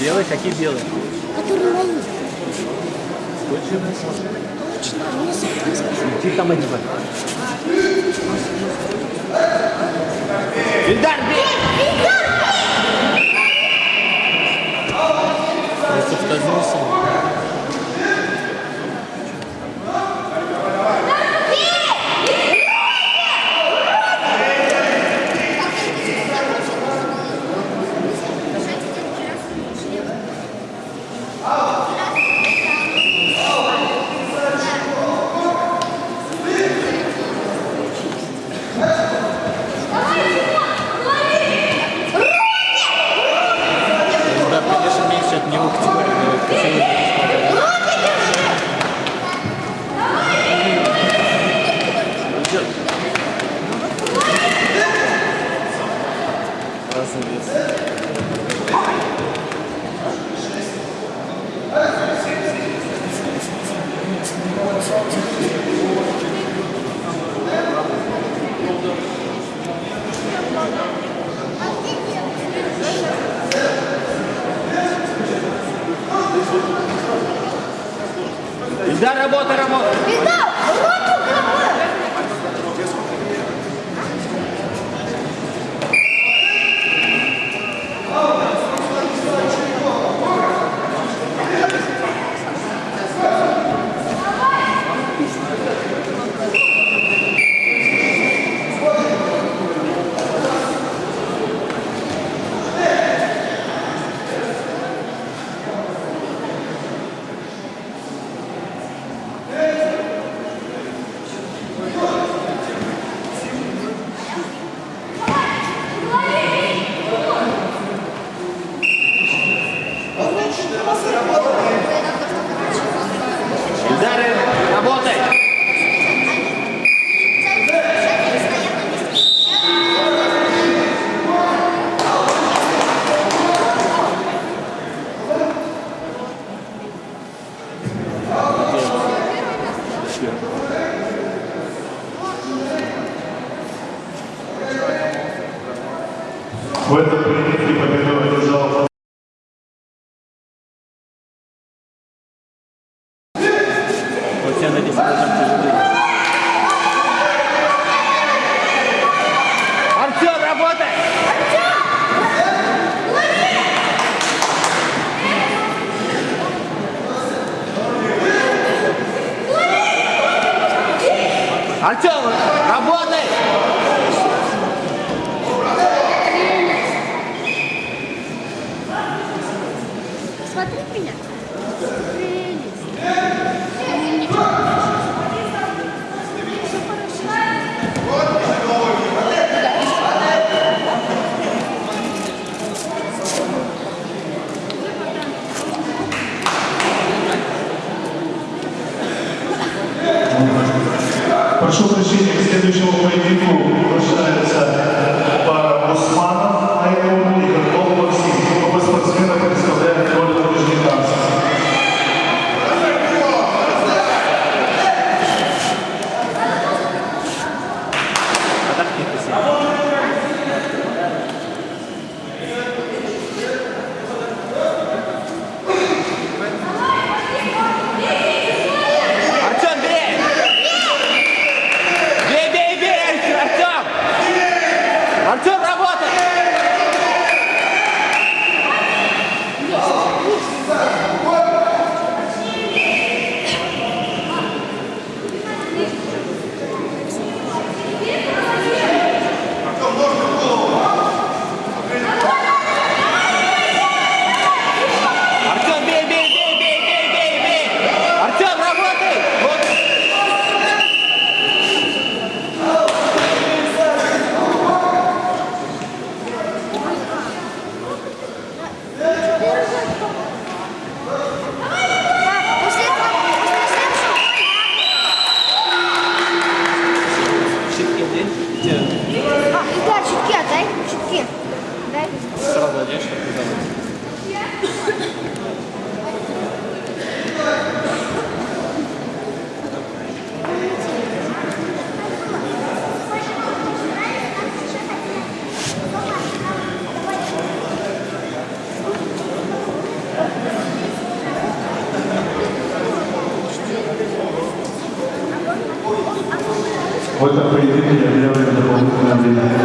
Белые? Какие белые? Которые мои. Точно? Точно. Мне сам Ты там одевай. Ильдар, бей! Ильдар, бей! Я. Артем, работай! Alhamdulillah.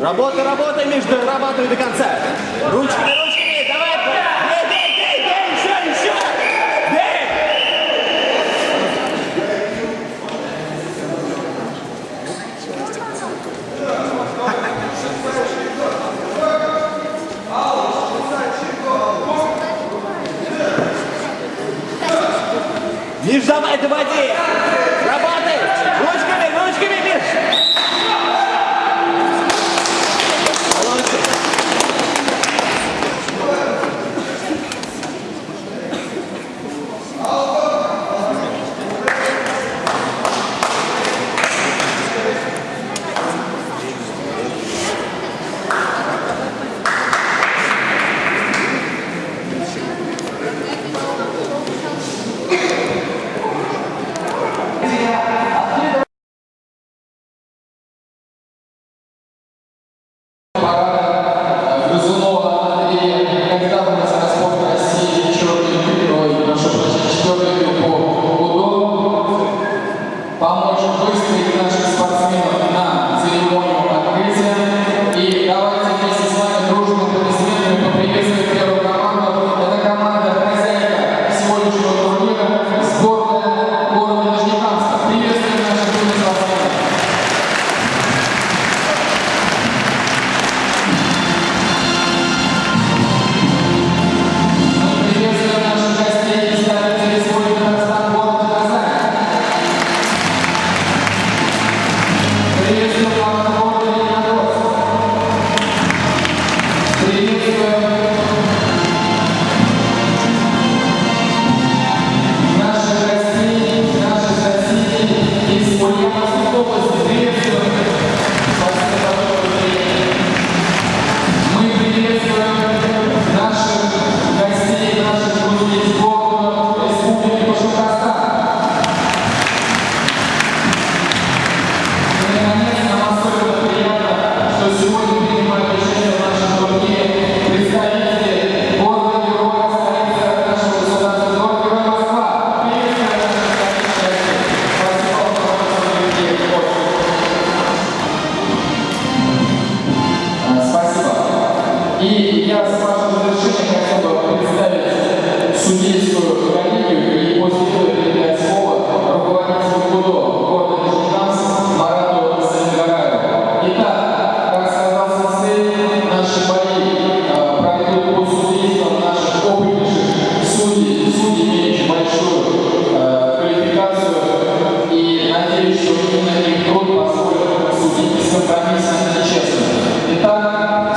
Работа, работа, Миш, дорабатывай до конца. Ручками, ручками, давай. Бей, бей, бей, бей, еще, еще. Бей. Миш, давай, доводи.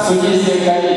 Suggested guidance.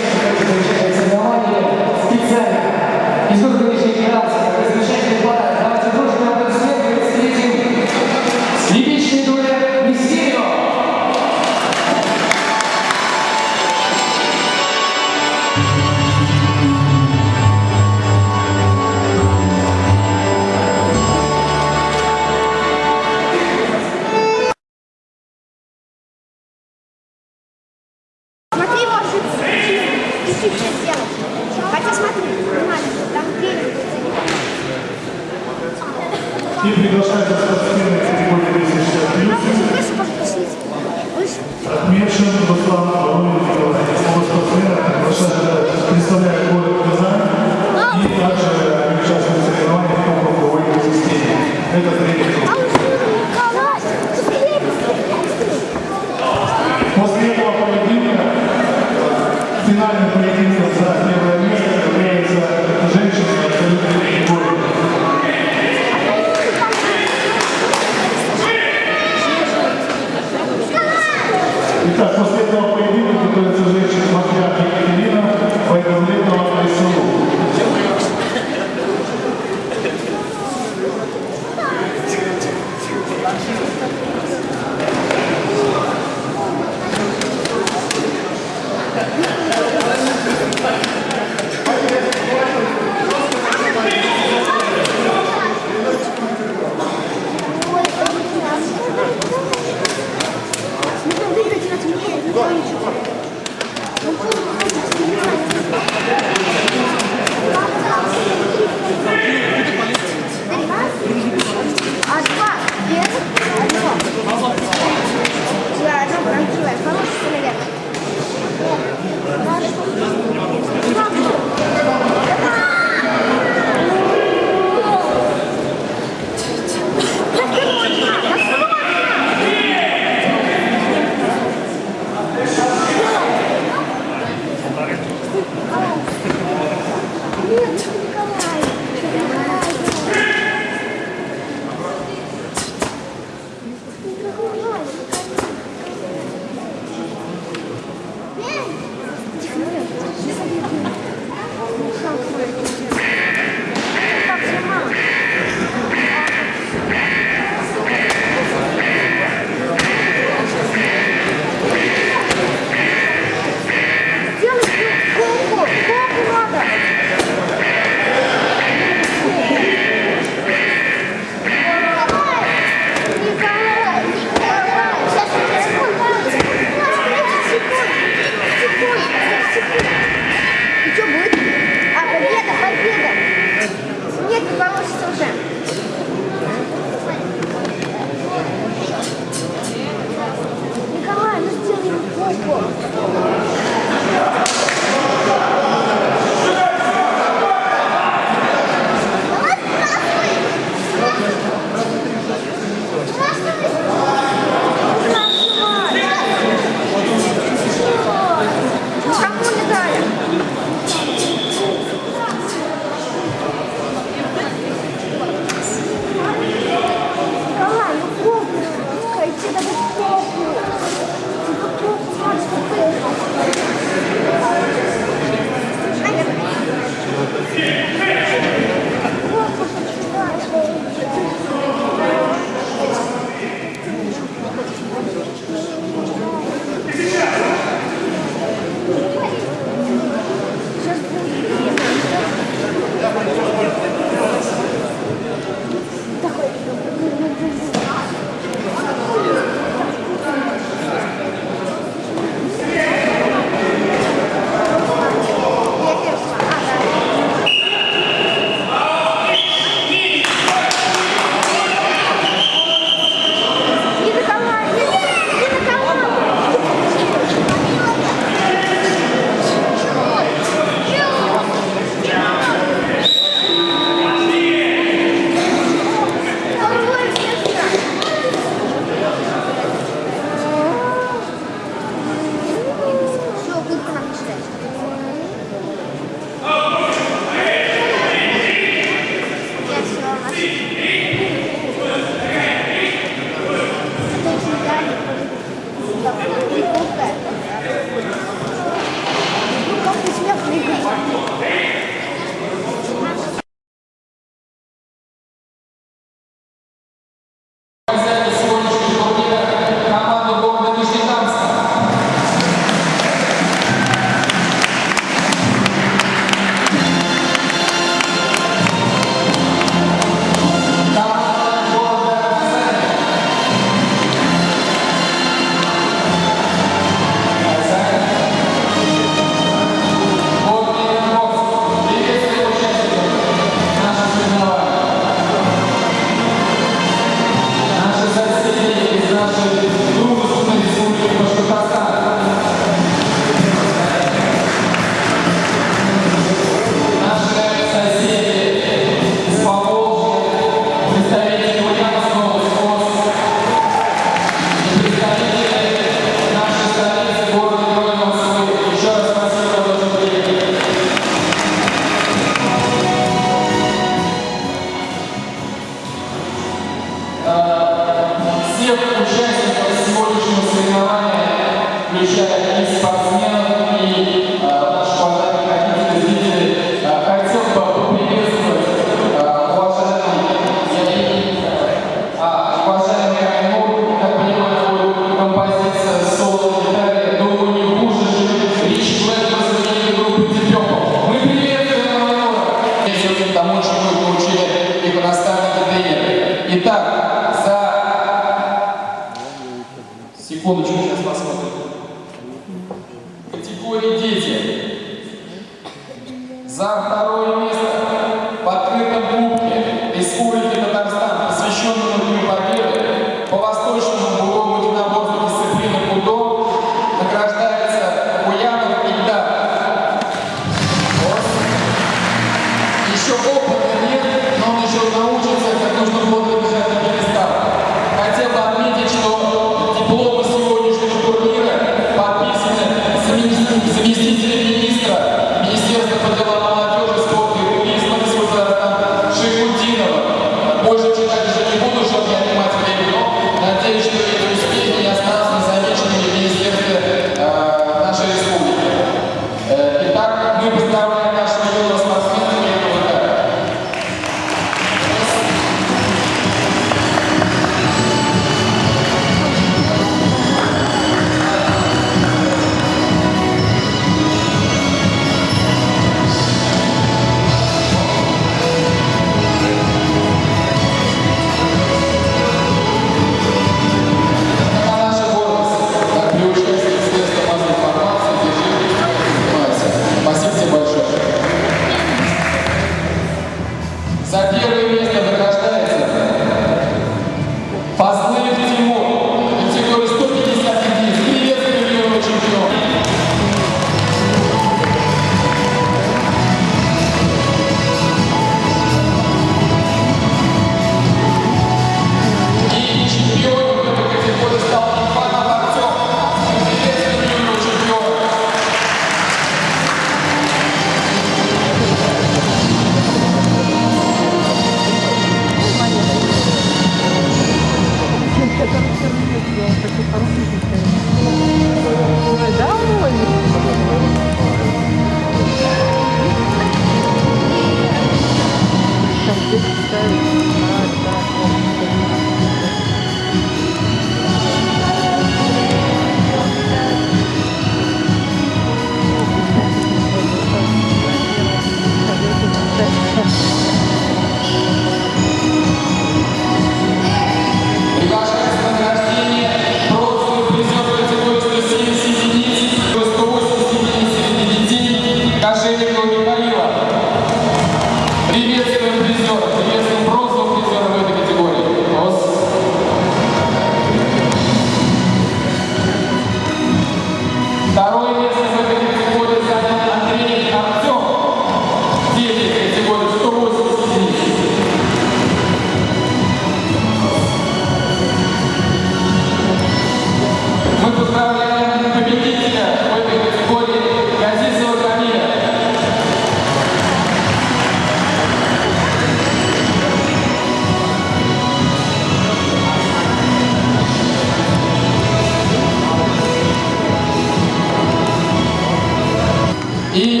И